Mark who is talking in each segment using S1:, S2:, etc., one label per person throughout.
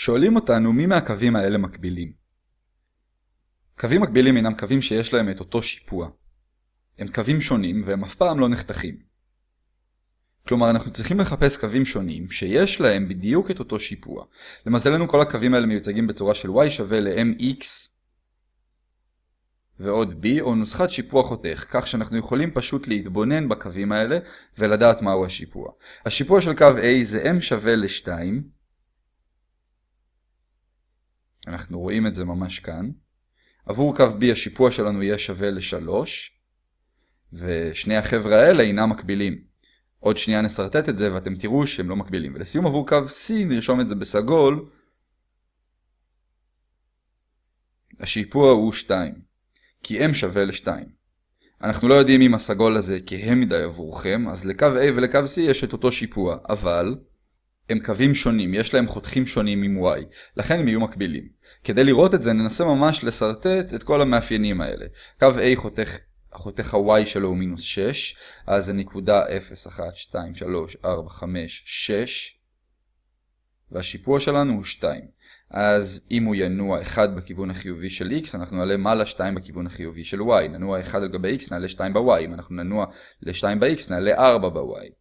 S1: שואלים אותנו מי מהקווים האלה מקבילים. קווים מקבילים אינם קווים שיש להם את אותו שיפוע. הם קווים שונים והם אף פעם לא נחתכים. כלומר אנחנו צריכים לחפש קווים שונים שיש להם בדיוק את אותו שיפוע. למזלנו כל הקווים האלה מיוצגים בצורה של y שווה ל-mx ועוד b או נוסחת שיפוע חותך, כך שאנחנו יכולים פשוט להתבונן בקווים האלה ולדעת מהו השיפוע. השיפוע של קו A זה m שווה ל-2 אנחנו רואים את זה ממש כאן. עבור קו B השיפוע שלנו יהיה שווה ל-3, ושני החבר'ה האלה אינם מקבילים. עוד שנייה נסרטט את זה ואתם תראו שהם לא מקבילים. ולסיום עבור קו C נרשום את זה בסגול. השיפוע הוא 2, כי m שווה ל-2. אנחנו לא יודעים אם הסגול הזה כהה מדי עבורכם, אז לקו A ולקו C יש את אותו שיפוע, אבל הם קווים שונים, יש להם חותכים שונים עם y, לכן הם יהיו מקבילים. כדי לראות את זה ננסה ממש לסרטט את כל המאפיינים האלה. קו A חותך, חותך ה-y שלו הוא מינוס 6, אז זה נקודה 0, 1, 2, 3, 4, 5, 6, והשיפוע שלנו הוא 2. אז אם הוא ינוע 1 בכיוון החיובי של x, אנחנו נעלה מעלה 2 בכיוון החיובי של y. ננוע 1 על גבי x, נעלה 2 ב-y. אם אנחנו ננוע ל-2 ב-x, נעלה 4 ב-y.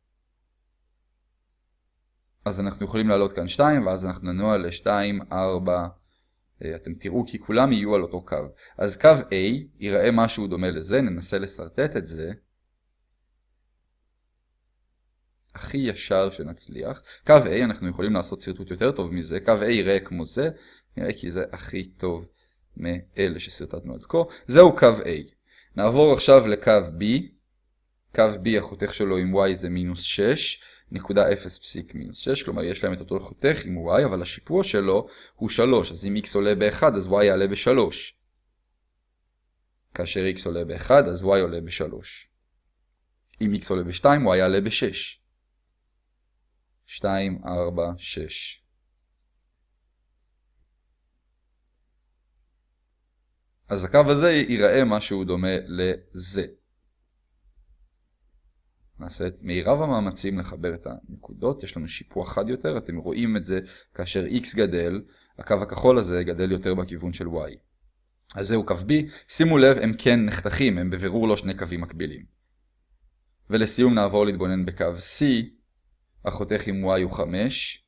S1: אז אנחנו יכולים לעלות כאן 2, ואז אנחנו ננוע ל-2, 4, אה, אתם תראו כי כולם יהיו על אותו קו. אז קו A ייראה משהו דומה לזה, ננסה לסרטט את זה. הכי ישר שנצליח. קו A, אנחנו יכולים לעשות שרטוט יותר טוב מזה, קו A ייראה כמו זה, נראה כי זה הכי טוב מאלה שסרטטנו עד כה. זהו קו A. נעבור עכשיו לקו B. קו B החותך שלו עם Y זה מינוס 6. נקודה 0 פסיק מינוס 6, כלומר יש להם את אותו חותך עם y, אבל השיפוע שלו הוא 3, אז אם x עולה ב-1 אז y יעלה ב-3. כאשר x עולה ב-1 אז y עולה ב-3. אם x עולה ב-2 y יעלה ב-6. 2, 4, 6. אז הקו הזה ייראה משהו דומה לזה. נעשה את מירב המאמצים לחבר את הנקודות, יש לנו שיפוע חד יותר, אתם רואים את זה כאשר x גדל, הקו הכחול הזה גדל יותר בכיוון של y. אז זהו קו B, שימו לב הם כן נחתכים, הם בבירור לא שני קווים מקבילים. ולסיום נעבור להתבונן בקו C, החותך עם y הוא 5,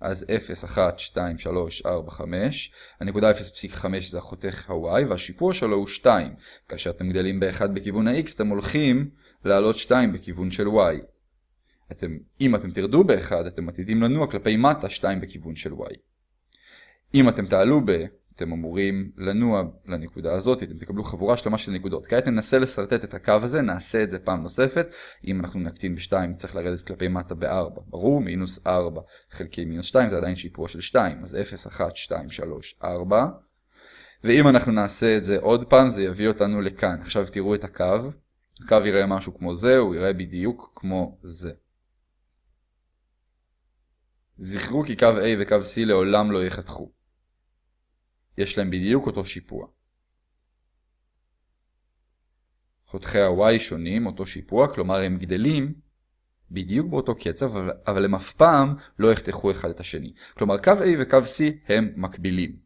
S1: אז 0, 1, 2, 3, 4, 5. הנקודה 0.5 זה החותך ה-y, והשיפוע שלו הוא 2. כאשר אתם גדלים ב-1 בכיוון ה-x, אתם הולכים לעלות 2 בכיוון של y. אתם, אם אתם תרדו ב-1, אתם עתידים לנוע כלפי מטה 2 בכיוון של y. אם אתם תעלו ב... אתם אמורים לנוע לנקודה הזאת, אתם תקבלו חבורה שלמה של נקודות. כעת ננסה לשרטט את הקו הזה, נעשה את זה פעם נוספת. אם אנחנו נקטין ב-2, צריך לרדת כלפי מטה ב-4. ברור, מינוס 4 חלקי מינוס 2 זה עדיין שיפוע של 2, אז 0, 1, 2, 3, 4. ואם אנחנו נעשה את זה עוד פעם, זה יביא אותנו לכאן. עכשיו תראו את הקו. הקו יראה משהו כמו זה, הוא יראה בדיוק כמו זה. זכרו כי קו A וקו C לעולם לא יחתכו. יש להם בדיוק אותו שיפוע. חותכי ה-y שונים, אותו שיפוע, כלומר הם גדלים בדיוק באותו קצב, אבל הם אף פעם לא יחתכו אחד את השני. כלומר קו A וקו C הם מקבילים.